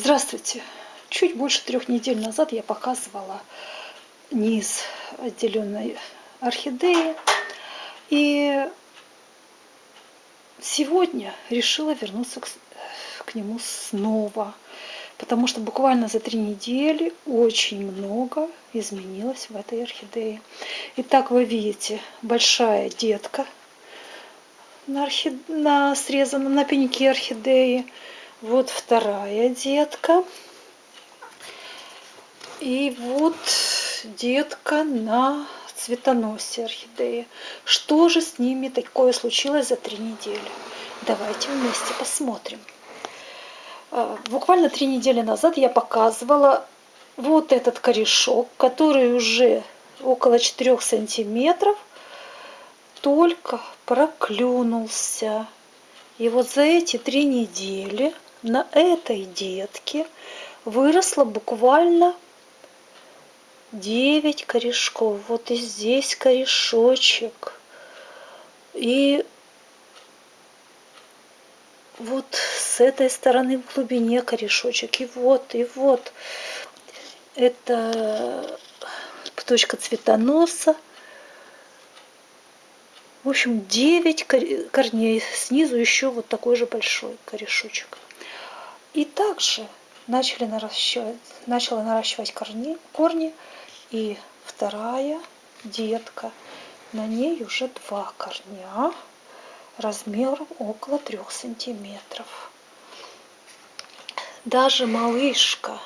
Здравствуйте! Чуть больше трех недель назад я показывала низ отделенной орхидеи. И сегодня решила вернуться к, к нему снова. Потому что буквально за три недели очень много изменилось в этой орхидее. Итак, вы видите, большая детка на, орхид... на срезанном на пеньке орхидеи вот вторая детка. И вот детка на цветоносе орхидеи. Что же с ними такое случилось за три недели? Давайте вместе посмотрим. А, буквально три недели назад я показывала вот этот корешок, который уже около 4 сантиметров только проклюнулся. И вот за эти три недели на этой детке выросло буквально 9 корешков. Вот и здесь корешочек. И вот с этой стороны в глубине корешочек. И вот, и вот. Это точка цветоноса. В общем, 9 корней. Снизу еще вот такой же большой корешочек. И также начали наращивать, начала наращивать корни, корни. И вторая детка. На ней уже два корня размером около трех сантиметров. Даже малышка.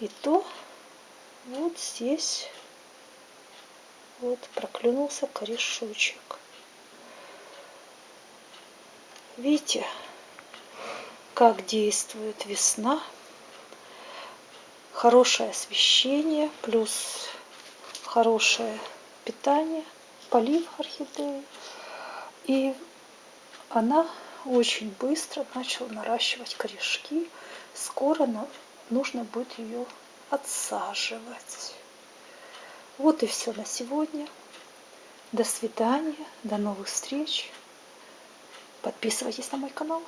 И то вот здесь вот проклюнулся корешочек. Видите, как действует весна. Хорошее освещение, плюс хорошее питание, полив орхидеи. И она очень быстро начала наращивать корешки. Скоро нужно будет ее отсаживать. Вот и все на сегодня. До свидания, до новых встреч. Подписывайтесь на мой канал.